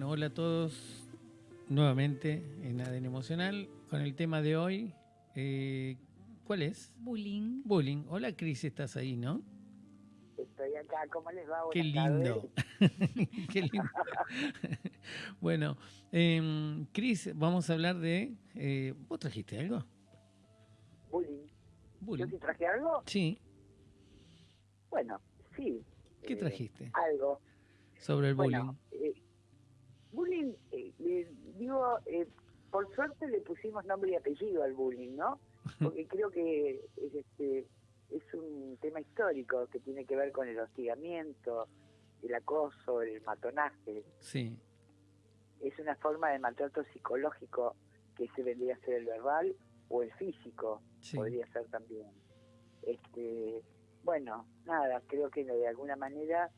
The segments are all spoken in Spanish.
Bueno, hola a todos nuevamente en ADN Emocional con el tema de hoy. eh, ¿Cuál es? Bullying. Bullying. Hola Cris, estás ahí, ¿no? Estoy acá, ¿cómo les va? Qué lindo. Qué lindo. bueno, eh, Cris, vamos a hablar de... eh, ¿Vos trajiste algo? tardes. Bullying. ¿Yo Bullying. sí traje algo? Sí. Bueno, sí. ¿Qué eh, trajiste algo. sobre el bullying? Bueno, eh, bullying, eh, digo, eh, por suerte le pusimos nombre y apellido al bullying, ¿no? Porque creo que es, este, es un tema histórico que tiene que ver con el hostigamiento, el acoso, el matonaje. Sí. Es una forma de maltrato psicológico que se vendría a ser el verbal o el físico, Sí. podría ser también. Este, bueno, nada, creo que de alguna manera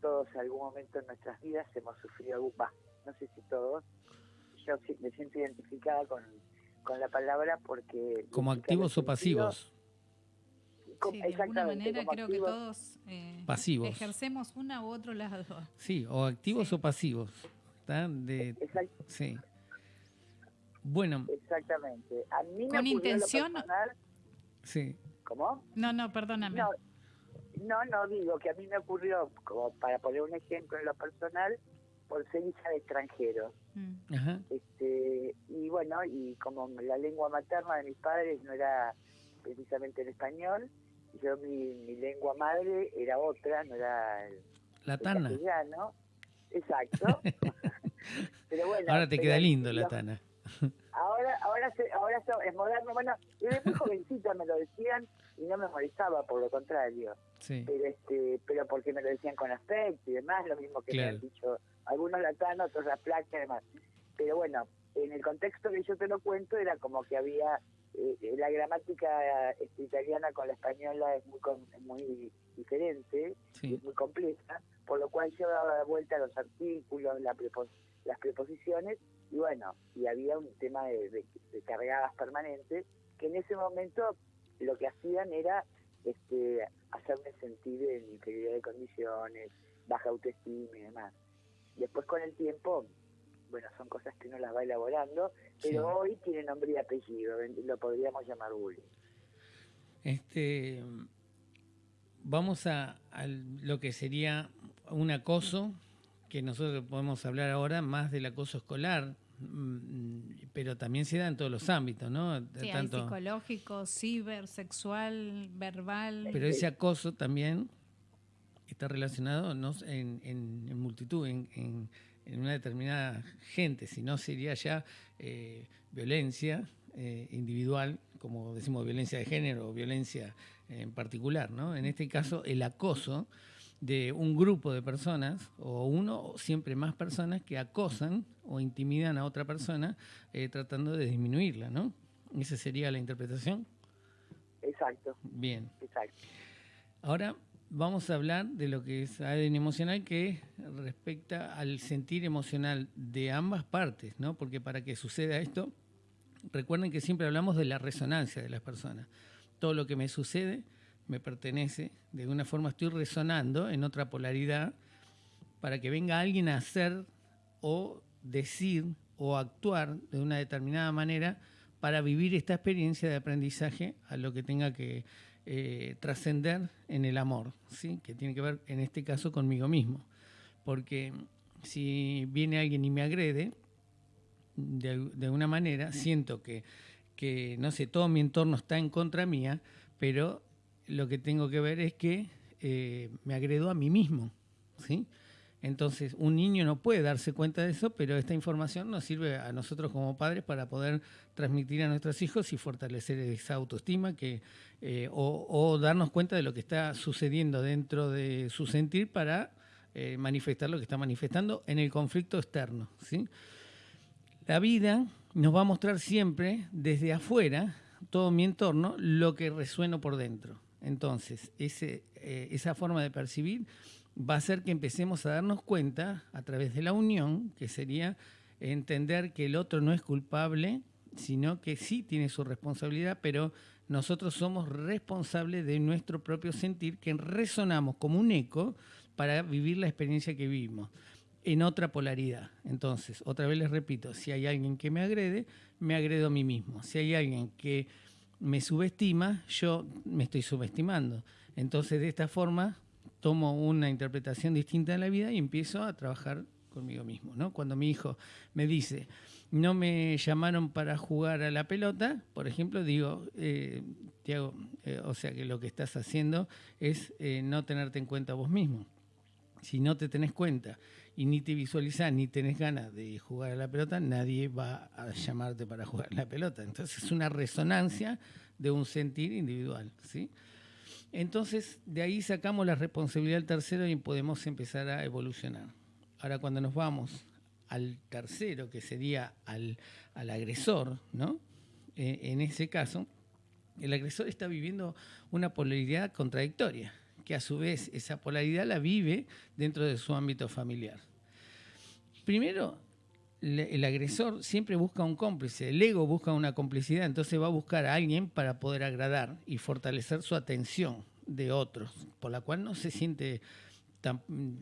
todos en algún momento en nuestras vidas hemos sufrido algún, va, no sé si todos, yo sí me siento identificada con, con la palabra porque... ¿Como activos o pasivos? sentidos, com- Sí, de alguna manera como creo que todos eh, Pasivos. ejercemos una u otro lado. Sí, o activos Sí. o pasivos. De, sí. Bueno, exactamente. A mí me ¿Con intención? personal- sí. ¿Cómo? No, no, perdóname. No, no, no digo que a mí me ocurrió, como para poner un ejemplo en lo personal, por ser hija de extranjeros. Mm. Ajá. Este, y bueno, y como la lengua materna de mis padres no era precisamente el español, yo mi, mi lengua madre era otra, no era el, La el tana. castellano. Exacto. pero bueno, Ahora te pero queda lindo la tana. Ahora, ahora, se- ahora es moderno. Bueno, desde muy jovencita me lo decían y no me molestaba, por lo contrario. Sí. pero este pero porque me lo decían con afecto y demás lo mismo que Claro. me han dicho algunos latanos otros la placa y demás pero bueno en el contexto que yo te lo cuento era como que había eh, la gramática este, italiana con la española es muy muy diferente Sí. es muy compleja por lo cual yo daba vuelta a los artículos la prepo- las preposiciones y bueno y había un tema de, de- de cargadas permanentes que en ese momento lo que hacían era este, hacerme sentir en inferioridad de condiciones, baja autoestima y demás. Después con el tiempo, bueno, son cosas que uno las va elaborando, pero Sí. hoy tiene nombre y apellido, lo podríamos llamar bullying. Este, vamos a, a lo que sería un acoso, que nosotros podemos hablar ahora más del acoso escolar, mm, pero también se da en todos los ámbitos, ¿no? Sí, hay Tanto- psicológico, ciber, sexual, verbal. pero ese acoso también está relacionado no en, en- en multitud, en, en- una determinada gente, si no sería ya eh, violencia eh, individual, como decimos violencia de género o violencia en particular, ¿no? En este caso, el acoso de un grupo de personas, o uno o siempre más personas que acosan o intimidan a otra persona eh, tratando de disminuirla, ¿no? Esa sería la interpretación. Exacto, Bien. exacto. Ahora vamos a hablar de lo que es ADN emocional que respecta al sentir emocional de ambas partes, ¿no? Porque para que suceda esto, recuerden que siempre hablamos de la resonancia de las personas. Todo lo que me sucede me pertenece, de alguna forma estoy resonando en otra polaridad para que venga alguien a hacer o decir o actuar de una determinada manera para vivir esta experiencia de aprendizaje a lo que tenga que eh, trascender en el amor, ¿sí? que tiene que ver en este caso conmigo mismo. Porque si viene alguien y me agrede, de, de una manera, siento que, que, no sé, todo mi entorno está en contra mía, pero lo que tengo que ver es que eh, me agredo a mí mismo, ¿sí? Entonces, un niño no puede darse cuenta de eso, pero esta información nos sirve a nosotros como padres para poder transmitir a nuestros hijos y fortalecer esa autoestima que, eh, o, darnos cuenta de lo que está sucediendo dentro de su sentir para eh, manifestar lo que está manifestando en el conflicto externo. ¿sí? La vida nos va a mostrar siempre desde afuera, todo mi entorno, lo que resueno por dentro. Entonces, eh, esa forma de percibir va a hacer que empecemos a darnos cuenta a través de la unión, que sería entender que el otro no es culpable, sino que sí tiene su responsabilidad, pero nosotros somos responsables de nuestro propio sentir, que resonamos como un eco para vivir la experiencia que vivimos. en otra polaridad. Entonces, otra vez les repito, si hay alguien que me agrede, me agredo a mí mismo. Si hay alguien que me subestima, yo me estoy subestimando. Entonces, de esta forma, tomo una interpretación distinta de la vida y empiezo a trabajar conmigo mismo. ¿no? Cuando mi hijo me dice, no me llamaron para jugar a la pelota, por ejemplo, digo, eh, Tiago, eh, o sea que lo que estás haciendo es eh, no tenerte en cuenta vos mismo. Si no te tenés cuenta y ni te visualizás ni tenés ganas de jugar a la pelota, nadie va a llamarte para jugar a la pelota. Entonces es una resonancia de un sentir individual. ¿sí? Entonces de ahí sacamos la responsabilidad del tercero y podemos empezar a evolucionar. Ahora cuando nos vamos al tercero, que sería al, agresor, ¿no? Eh, en ese caso, el agresor está viviendo una polaridad contradictoria, que a su vez esa polaridad la vive dentro de su ámbito familiar. Primero, el agresor siempre busca un cómplice, el ego busca una complicidad, entonces va a buscar a alguien para poder agradar y fortalecer su atención de otros, por la cual no se siente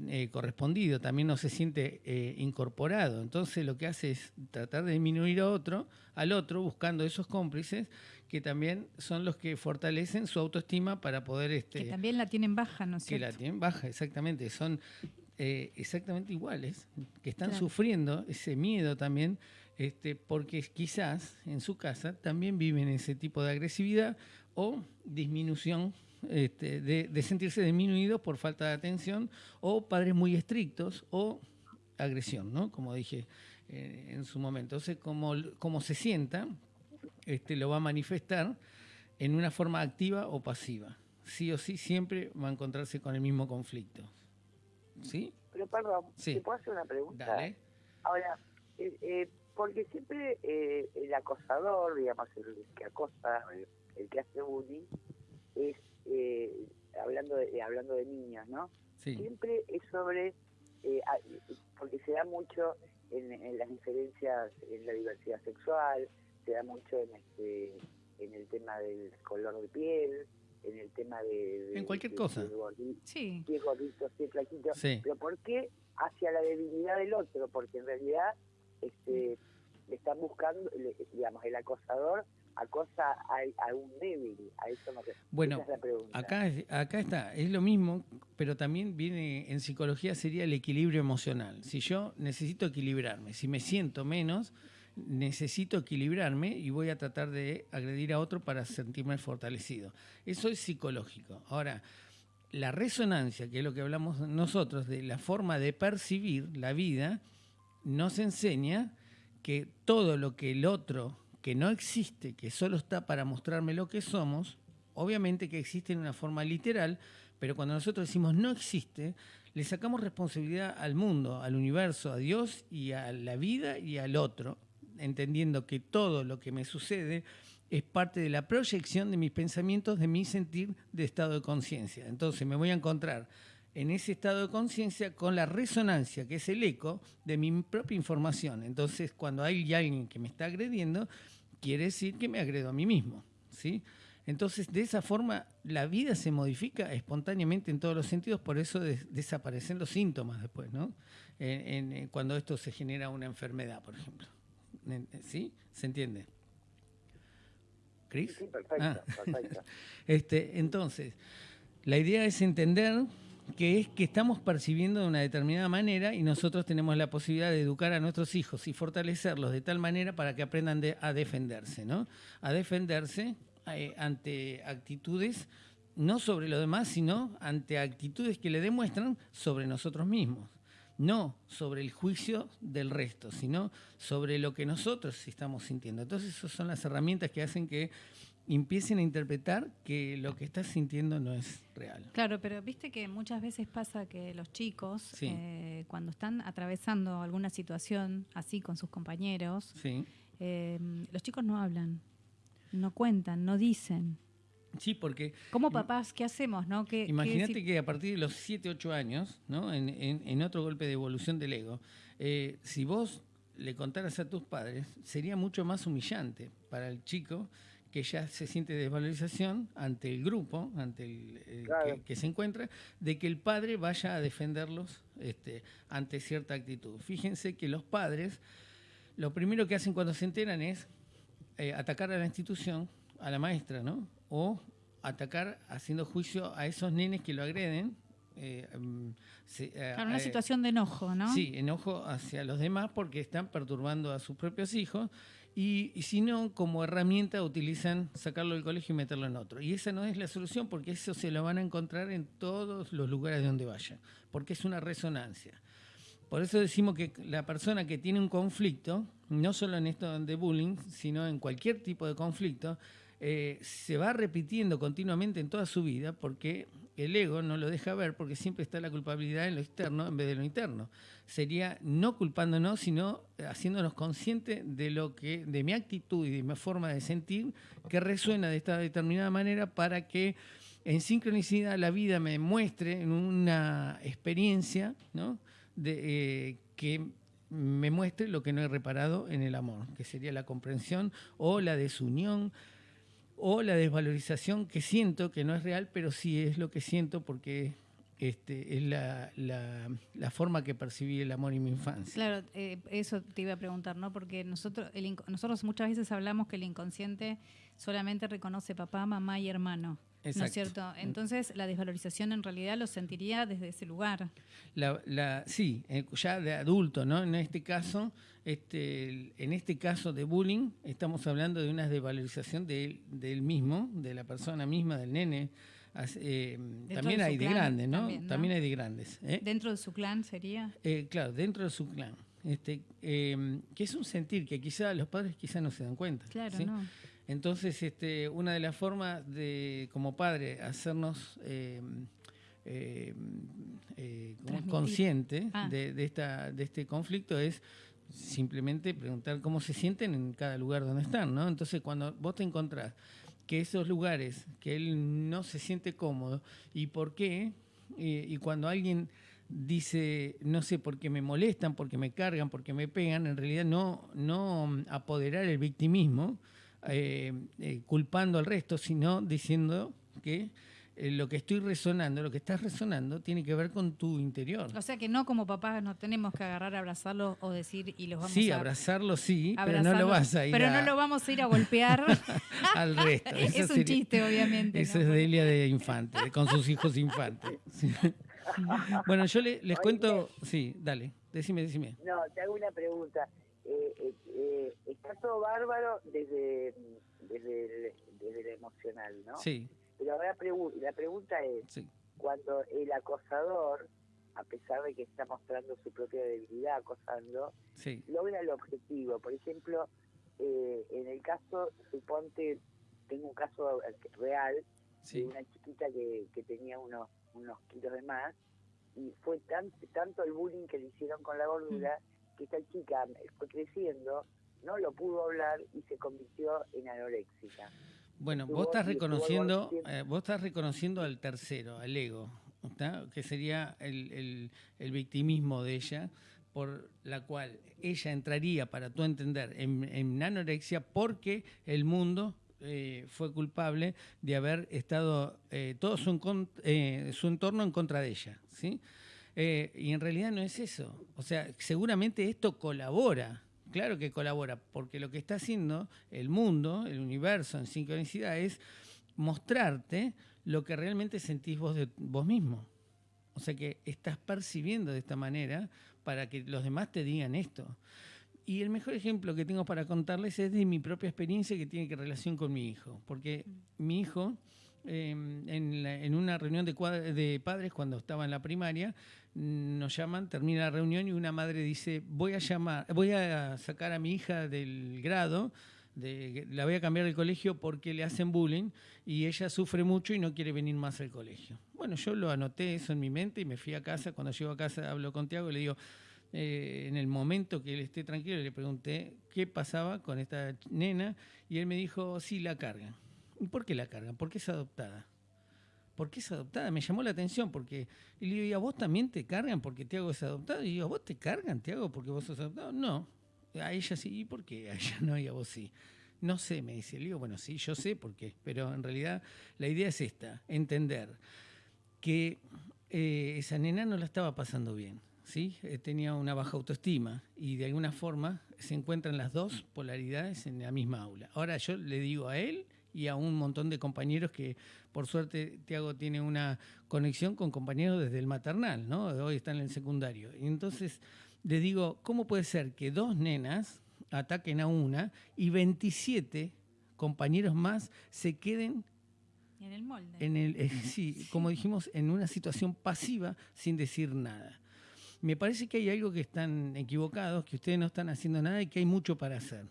eh, correspondido, también no se siente eh, incorporado. Entonces lo que hace es tratar de disminuir a otro, al otro, buscando esos cómplices que también son los que fortalecen su autoestima para poder... Este, que también la tienen baja, ¿no es cierto? Que la tienen baja, exactamente. Son eh, exactamente iguales, que están sufriendo ese miedo también, este, porque quizás en su casa también viven ese tipo de agresividad o disminución este, de, sentirse disminuidos por falta de atención o padres muy estrictos o agresión, ¿no? Como dije eh, en su momento. Entonces, como, como se sienta, este, lo va a manifestar en una forma activa o pasiva. Sí o sí, siempre va a encontrarse con el mismo conflicto. ¿Sí? Pero perdón, ¿te puedo hacer una pregunta? Dale. Ahora, eh, eh, porque siempre el acosador, digamos, el que acosa, el que hace bullying, es eh, hablando de hablando de niños, ¿no? Siempre es sobre, eh, porque se da mucho en, las diferencias en la diversidad sexual, se da mucho en este en el tema del color de piel, en el tema de... en cualquier cosa. sí. Si es gordito, si es flaquito. Pero ¿por qué hacia la debilidad del otro? Porque en realidad este, le están buscando, digamos, el acosador acosa a, a un débil, a eso no Bueno, acá, acá está, es lo mismo, pero también viene en psicología sería el equilibrio emocional. Si yo necesito equilibrarme, si me siento menos, necesito equilibrarme y voy a tratar de agredir a otro para sentirme fortalecido. Eso es psicológico. Ahora, la resonancia, que es lo que hablamos nosotros, de la forma de percibir la vida, nos enseña que todo lo que el otro que no existe, que solo está para mostrarme lo que somos, obviamente que existe en una forma literal, pero cuando nosotros decimos no existe, le sacamos responsabilidad al mundo, al universo, a Dios y a la vida y al otro, entendiendo que todo lo que me sucede es parte de la proyección de mis pensamientos, de mi sentir de estado de conciencia. Entonces me voy a encontrar en ese estado de conciencia con la resonancia, que es el eco de mi propia información. Entonces, cuando hay alguien que me está agrediendo, quiere decir que me agredo a mí mismo. ¿sí? Entonces, de esa forma, la vida se modifica espontáneamente en todos los sentidos, por eso desaparecen los síntomas después, ¿no? cuando esto se genera una enfermedad, por ejemplo. ¿Sí? ¿Se entiende? ¿Cris? Sí, perfecto, ah. perfecto. este, entonces, la idea es entender que es que estamos percibiendo de una determinada manera y nosotros tenemos la posibilidad de educar a nuestros hijos y fortalecerlos de tal manera para que aprendan a defenderse, ¿no? A defenderse eh, ante actitudes no sobre lo demás, sino ante actitudes que le demuestran sobre nosotros mismos. No sobre el juicio del resto, sino sobre lo que nosotros estamos sintiendo. Entonces, esas son las herramientas que hacen que empiecen a interpretar que lo que estás sintiendo no es real. Claro, pero viste que muchas veces pasa que los chicos, eh, cuando están atravesando alguna situación así con sus compañeros, eh, los chicos no hablan, no cuentan, no dicen. Sí, porque... Como papás, ¿qué hacemos? No? imagínate que a partir de los 7, 8 años, ¿no? en, otro golpe de evolución del ego, eh, si vos le contaras a tus padres, sería mucho más humillante para el chico que ya se siente desvalorización ante el grupo, ante el, que, se encuentra, de que el padre vaya a defenderlos este, ante cierta actitud. Fíjense que los padres, lo primero que hacen cuando se enteran es eh, atacar a la institución, a la maestra, ¿no? O atacar haciendo juicio a esos nenes que lo agreden. Eh, mm, eh, una situación de enojo, ¿no? Sí, enojo hacia los demás porque están perturbando a sus propios hijos y, si no, como herramienta utilizan sacarlo del colegio y meterlo en otro. Y esa no es la solución porque eso se lo van a encontrar en todos los lugares donde vayan, porque es una resonancia. Por eso decimos que la persona que tiene un conflicto, no solo en esto de bullying, sino en cualquier tipo de conflicto, eh, se va repitiendo continuamente en toda su vida porque el ego no lo deja ver porque siempre está la culpabilidad en lo externo en vez de lo interno. Sería no culpándonos, sino haciéndonos conscientes de lo que, de mi actitud y de mi forma de sentir que resuena de esta determinada manera para que en sincronicidad la vida me muestre en una experiencia ¿no? de, eh, que me muestre lo que no he reparado en el amor, que sería la comprensión o la desunión o la desvalorización que siento, que no es real, pero sí es lo que siento porque este, es la, la, forma que percibí el amor en mi infancia. Claro, eh, eso te iba a preguntar, ¿no? Porque nosotros, el, nosotros muchas veces hablamos que el inconsciente solamente reconoce papá, mamá y hermano. ¿No es cierto? Entonces, la desvalorización en realidad lo sentiría desde ese lugar. La, sí, eh, ya de adulto, ¿no? En este caso, este, en este caso de bullying, estamos hablando de una desvalorización de, él mismo, de la persona misma, del nene. Eh, también hay de grandes, ¿no? También, hay de grandes. ¿eh? ¿Dentro de su clan sería? claro, dentro de su clan. Este, que es un sentir que quizá los padres quizá no se dan cuenta. Claro, no. Entonces, este, una de las formas de, como padre, hacernos eh, eh, eh consciente ah. de, esta, de este conflicto es simplemente preguntar cómo se sienten en cada lugar donde están, ¿no? Entonces, cuando vos te encontrás que esos lugares, que él no se siente cómodo, y por qué, y cuando alguien dice, no sé, por qué me molestan, porque me cargan, porque me pegan, en realidad no, no apoderar el victimismo, eh, eh, culpando al resto, sino diciendo que eh, lo que estoy resonando, lo que estás resonando, tiene que ver con tu interior. O sea que no como papás no tenemos que agarrar, abrazarlo o decir y los vamos sí, a... Sí, abrazarlo sí, pero no lo vas a ir Pero no lo vamos a ir a golpear. al resto. es un chiste, obviamente. Eso es Delia de Infante, con sus hijos infantes. bueno, yo les cuento... Sí, dale, decime, decime. No, te hago una pregunta. Eh, eh, eh, está todo bárbaro desde, desde, desde lo emocional, ¿no? Sí. Pero la, la pregunta es, cuando el acosador, a pesar de que está mostrando su propia debilidad acosando, logra el objetivo. Por ejemplo, en el caso, suponte, tengo un caso real de una chiquita que, que tenía unos, unos kilos de más y fue tan, tanto el bullying que le hicieron con la gordura mm que esta chica fue creciendo, no lo pudo hablar y se convirtió en anoréxica. Bueno, vos estás reconociendo, eh, vos estás reconociendo al tercero, al ego, que sería el, victimismo de ella, por la cual ella entraría, para tú entender, en, anorexia porque el mundo eh, fue culpable de haber estado eh, todo su, su entorno en contra de ella, ¿sí? Eh, y en realidad no es eso. O sea, seguramente esto colabora. Claro que colabora, porque lo que está haciendo el mundo, el universo en sincronicidad es mostrarte lo que realmente sentís vos vos mismo. O sea que estás percibiendo de esta manera para que los demás te digan esto. Y el mejor ejemplo que tengo para contarles es de mi propia experiencia que tiene que relación con mi hijo. Porque mi hijo, em, en, una reunión de, de, padres cuando estaba en la primaria, nos llaman, termina la reunión y una madre dice, voy a llamar, voy a sacar a mi hija del grado, de, la voy a cambiar del colegio porque le hacen bullying y ella sufre mucho y no quiere venir más al colegio. Bueno, yo lo anoté eso en mi mente y me fui a casa. Cuando llego a casa hablo con Tiago y le digo, eh, en el momento que él esté tranquilo, le pregunté qué pasaba con esta nena y él me dijo, sí, la cargan. ¿Y por qué la cargan? Porque es adoptada. ¿por qué es adoptada? Me llamó la atención porque y le digo, ¿y a vos también te cargan porque Tiago es adoptado? Y digo, ¿a vos te cargan, Tiago, porque vos sos adoptado? No, a ella sí, ¿y por qué a ella no y a vos sí? No sé, me dice. Le digo, bueno, sí, yo sé por qué, pero en realidad la idea es esta, entender que eh, esa nena no la estaba pasando bien, ¿sí? Eh, tenía una baja autoestima y de alguna forma se encuentran las dos polaridades en la misma aula. Ahora yo le digo a él y a un montón de compañeros que por suerte Tiago tiene una conexión con compañeros desde el maternal, ¿no? Hoy están en el secundario. Y entonces le digo, ¿cómo puede ser que dos nenas ataquen a una y 27 compañeros más se queden en el molde? En el, eh, sí, como dijimos, en una situación pasiva sin decir nada. Me parece que hay algo que están equivocados, que ustedes no están haciendo nada y que hay mucho para hacer.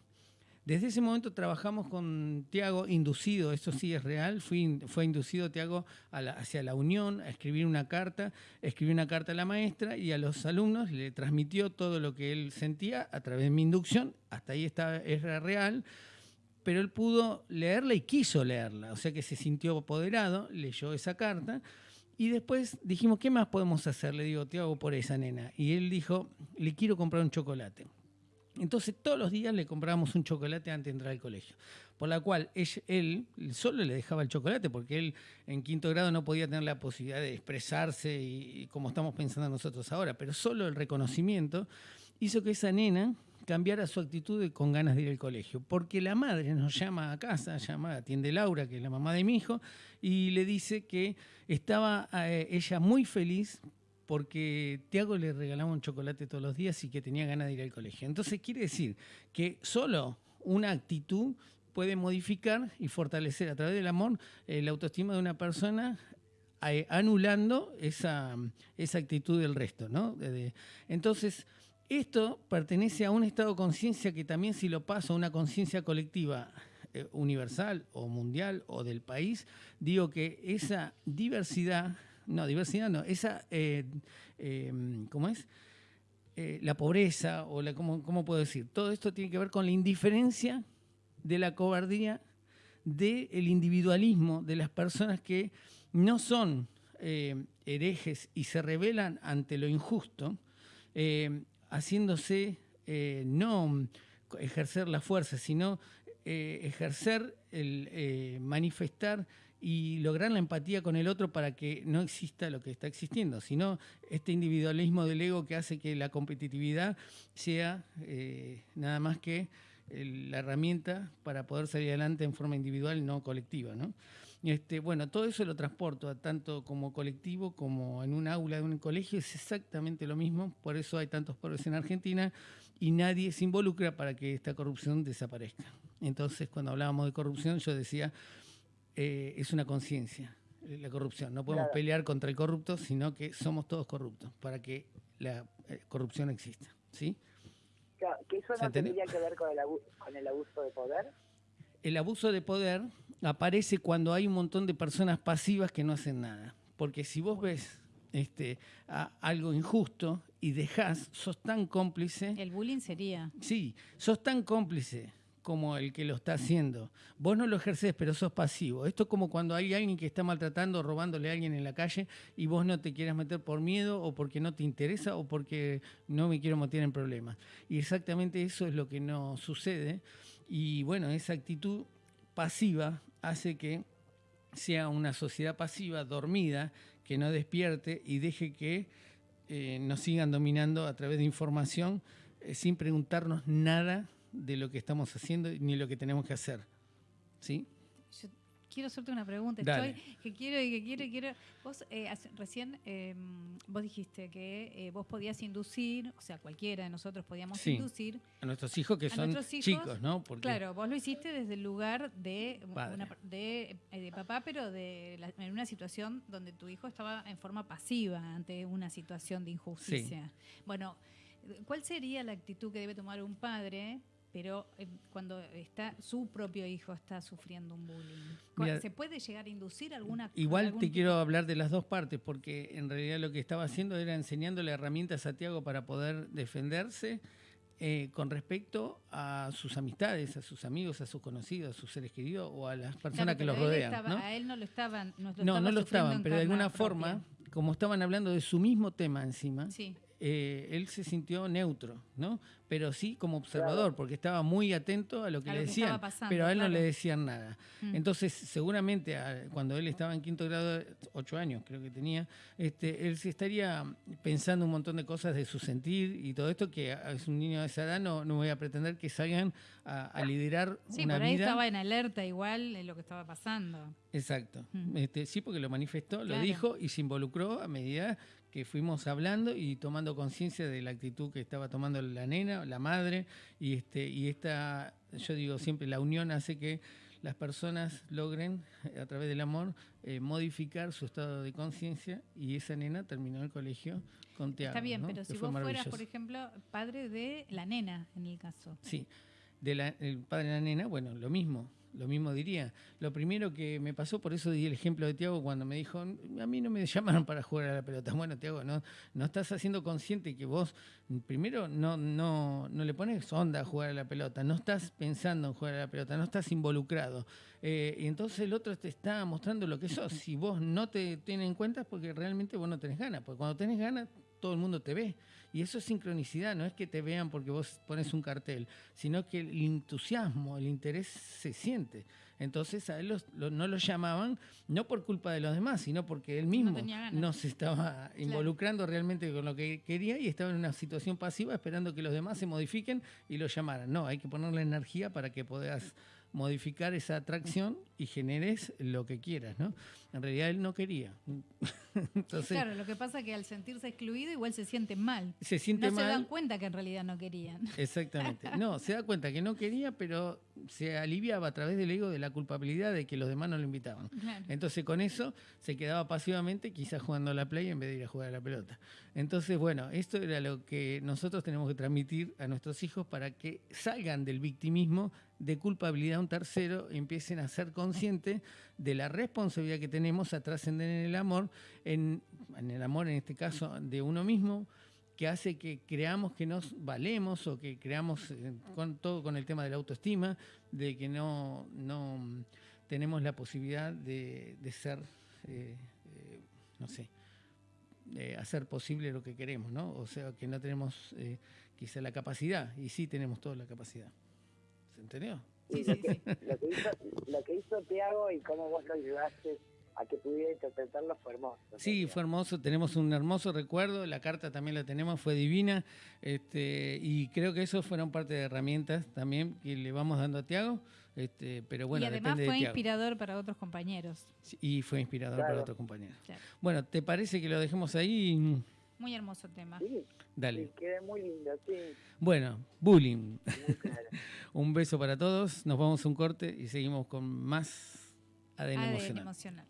Desde ese momento trabajamos con Tiago, inducido, eso sí es real, fue, inducido Tiago hacia la Unión a escribir una carta, escribió una carta a la maestra y a los alumnos le transmitió todo lo que él sentía a través de mi inducción, hasta ahí está, era real, pero él pudo leerla y quiso leerla, o sea que se sintió apoderado, leyó esa carta. Y después dijimos, ¿qué más podemos hacer? Le digo, Tiago, por esa nena. Y él dijo, le quiero comprar un chocolate. Entonces todos los días le comprábamos un chocolate antes de entrar al colegio, por la cual él, solo le dejaba el chocolate porque él en quinto grado no podía tener la posibilidad de expresarse y, como estamos pensando nosotros ahora, pero solo el reconocimiento hizo que esa nena cambiara su actitud con ganas de ir al colegio, porque la madre nos llama a casa, llama, atiende Laura, que es la mamá de mi hijo, y le dice que estaba eh, ella muy feliz porque Tiago le regalaba un chocolate todos los días y que tenía ganas de ir al colegio. Entonces quiere decir que solo una actitud puede modificar y fortalecer a través del amor eh, la autoestima de una persona eh, anulando esa, esa, actitud del resto. ¿no? entonces, esto pertenece a un estado de conciencia que también si lo paso a una conciencia colectiva eh, universal o mundial o del país, digo que esa diversidad no, diversidad no. Esa, eh, em, ¿cómo es? Eh, la pobreza, o la, ¿cómo, ¿cómo, puedo decir? Todo esto tiene que ver con la indiferencia de la cobardía, del individualismo de las personas que no son eh, herejes y se rebelan ante lo injusto, haciéndose no ejercer la fuerza, sino ejercer el manifestar y lograr la empatía con el otro para que no exista lo que está existiendo, sino este individualismo del ego que hace que la competitividad sea eh, nada más que la herramienta para poder salir adelante en forma individual, no colectiva. ¿no? Este, bueno, todo eso lo transporto tanto como colectivo como en un aula de un colegio, es exactamente lo mismo, por eso hay tantos pobres en Argentina y nadie se involucra para que esta corrupción desaparezca. Entonces, cuando hablábamos de corrupción, yo decía, eh, es una conciencia, eh, la corrupción. No podemos pelear contra el corrupto, sino que somos todos corruptos para que la eh, corrupción exista. ¿sí? Claro, ¿Que eso no tendría que ver con el, con el abuso de poder? El abuso de poder aparece cuando hay un montón de personas pasivas que no hacen nada. Porque si vos ves este, algo injusto y dejás, sos tan cómplice. El bullying sería. Sí, sos tan cómplice como el que lo está haciendo. Vos no lo ejercés, pero sos pasivo. Esto es como cuando hay alguien que está maltratando, robándole a alguien en la calle y vos no te quieras meter por miedo o porque no te interesa o porque no me quiero meter en problemas. Y exactamente eso es lo que no sucede. Y bueno, esa actitud pasiva hace que sea una sociedad pasiva, dormida, que no despierte y deje que eh, nos sigan dominando a través de información eh, sin preguntarnos nada de lo que estamos haciendo ni lo que tenemos que hacer. ¿Sí? Yo quiero hacerte una pregunta. Estoy que quiero y que quiero y quiero. Vos eh, recién em, vos dijiste que eh, vos podías inducir, o sea, cualquiera de nosotros podíamos inducir a nuestros hijos que son chicos, ¿no? Claro, vos lo hiciste desde el lugar de, eh, de, papá, pero de en una situación donde tu hijo estaba en forma pasiva ante una situación de injusticia. Bueno, ¿cuál sería la actitud que debe tomar un padre pero eh, cuando está su propio hijo está sufriendo un bullying. ¿Se puede llegar a inducir alguna Igual te quiero hablar de las dos partes, porque en realidad lo que estaba haciendo era enseñándole herramientas a Tiago para poder defenderse eh, con respecto a sus amistades, a sus amigos, a sus conocidos, a sus seres queridos o a las personas que lo rodean. A él no lo estaban. No, no, no lo estaban, pero de alguna forma, como estaban hablando de su mismo tema encima, sí. Eh, él se sintió neutro, ¿no? pero sí como observador, porque estaba muy atento a lo que le decían, pero a él no le decían nada. Mm. Entonces, seguramente cuando él estaba en quinto grado, ocho años creo que tenía, este, él se estaría pensando un montón de cosas de su sentir y todo esto, que es un niño de esa edad, no, no voy a pretender que salgan a, liderar sí, una por ahí estaba en alerta igual de lo que estaba pasando. Exacto. Mm. Este, sí, porque lo manifestó, lo dijo y se involucró a medida que fuimos hablando y tomando conciencia de la actitud que estaba tomando la nena, la madre, y este, y esta, yo digo siempre, la unión hace que las personas logren, a través del amor, eh, modificar su estado de conciencia y esa nena terminó el colegio con Tiago. Está bien, pero si vos fueras, por ejemplo, padre de la nena, en el caso. Sí, de el padre de la nena, bueno, lo mismo lo mismo diría. Lo primero que me pasó, por eso di el ejemplo de Tiago cuando me dijo, a mí no me llamaron para jugar a la pelota. Bueno, Tiago, no, no estás haciendo consciente que vos, primero, no, no, no le pones onda a jugar a la pelota, no estás pensando en jugar a la pelota, no estás involucrado. Eh, y entonces el otro te está mostrando lo que sos. Si vos no te tienes en cuenta es porque realmente vos no tenés ganas, porque cuando tenés ganas todo el mundo te ve. Y eso es sincronicidad, no es que te vean porque vos pones un cartel, sino que el entusiasmo, el interés se siente. Entonces a él no lo llamaban, no por culpa de los demás, sino porque él mismo no, se estaba involucrando realmente con lo que quería y estaba en una situación pasiva esperando que los demás se modifiquen y lo llamaran. No, hay que ponerle energía para que puedas modificar esa atracción y generes lo que quieras, ¿no? En realidad él no quería. claro, lo que pasa es que al sentirse excluido igual se siente mal. Se siente no se dan cuenta que en realidad no querían. Exactamente. No, se da cuenta que no quería, pero se aliviaba a través del ego de la culpabilidad de que los demás no lo invitaban. Entonces con eso se quedaba pasivamente quizás jugando a la playa en vez de ir a jugar a la pelota. Entonces, bueno, esto era lo que nosotros tenemos que transmitir a nuestros hijos para que salgan del victimismo de culpabilidad a un tercero y empiecen a ser conscientes de la responsabilidad que tenemos a trascender en el amor, en, el amor en este caso de uno mismo, que hace que creamos que nos valemos o que creamos eh, todo con el tema de la autoestima, de que no, no tenemos la posibilidad de, ser, eh, eh, no sé, de hacer posible lo que queremos, ¿no? O sea, que no tenemos quizá la capacidad, y sí tenemos toda la capacidad. ¿Se entendió? Sí, sí, sí. Lo que hizo, lo que hizo Tiago y cómo vos lo ayudaste a que pudiera interpretarlo fue hermoso. Sí, fue hermoso, tenemos un hermoso recuerdo, la carta también la tenemos, fue divina, este, y creo que eso fueron parte de herramientas también que le vamos dando a Tiago, este, pero bueno, y además fue inspirador para otros compañeros. y fue inspirador para otros compañeros. Bueno, ¿te parece que lo dejemos ahí? Muy hermoso tema. Sí, Dale. Sí, muy lindo, sí. Bueno, bullying. un beso para todos, nos vamos a un corte y seguimos con más ADN, emocional.